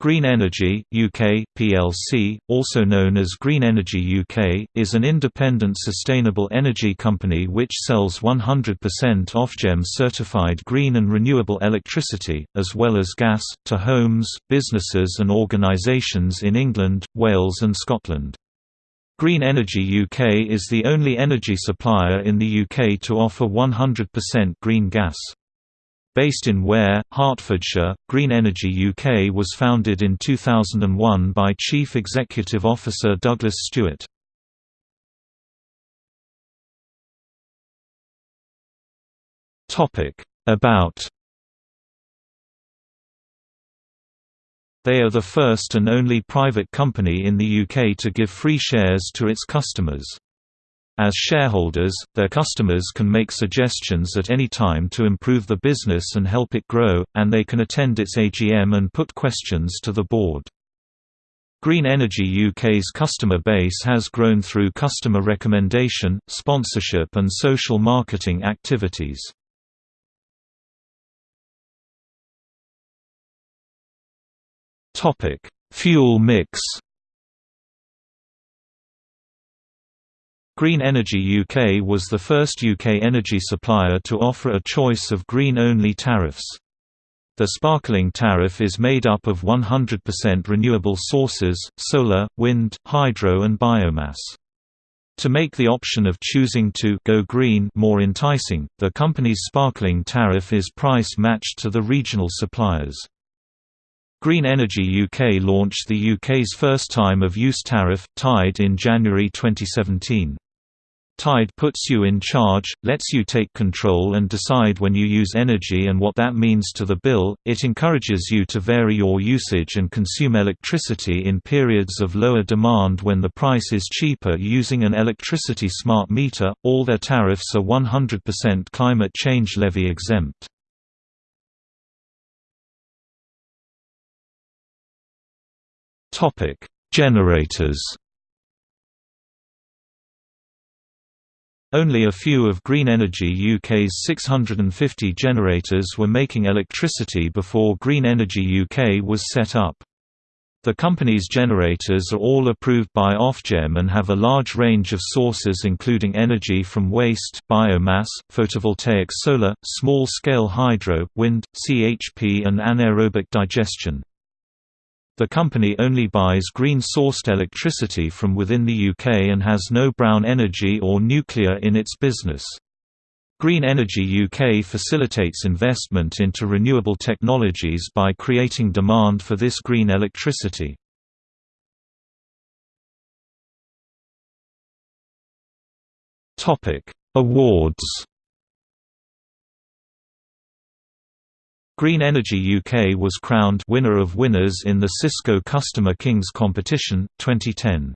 Green Energy UK plc, also known as Green Energy UK, is an independent sustainable energy company which sells 100% Ofgem certified green and renewable electricity, as well as gas, to homes, businesses and organisations in England, Wales and Scotland. Green Energy UK is the only energy supplier in the UK to offer 100% green gas. Based in Ware, Hertfordshire, Green Energy UK was founded in 2001 by Chief Executive Officer Douglas Stewart. About They are the first and only private company in the UK to give free shares to its customers. As shareholders, their customers can make suggestions at any time to improve the business and help it grow, and they can attend its AGM and put questions to the board. Green Energy UK's customer base has grown through customer recommendation, sponsorship and social marketing activities. Fuel mix Green Energy UK was the first UK energy supplier to offer a choice of green-only tariffs. The sparkling tariff is made up of 100% renewable sources, solar, wind, hydro and biomass. To make the option of choosing to go green more enticing, the company's sparkling tariff is price matched to the regional suppliers. Green Energy UK launched the UK's first time of use tariff, Tide in January 2017. Tide puts you in charge, lets you take control and decide when you use energy and what that means to the bill. It encourages you to vary your usage and consume electricity in periods of lower demand when the price is cheaper using an electricity smart meter. All their tariffs are 100% climate change levy exempt. Generators Only a few of Green Energy UK's 650 generators were making electricity before Green Energy UK was set up. The company's generators are all approved by Ofgem and have a large range of sources including energy from waste, biomass, photovoltaic solar, small-scale hydro, wind, CHP and anaerobic digestion. The company only buys green-sourced electricity from within the UK and has no brown energy or nuclear in its business. Green Energy UK facilitates investment into renewable technologies by creating demand for this green electricity. Awards Green Energy UK was crowned winner of winners in the Cisco Customer Kings competition, 2010.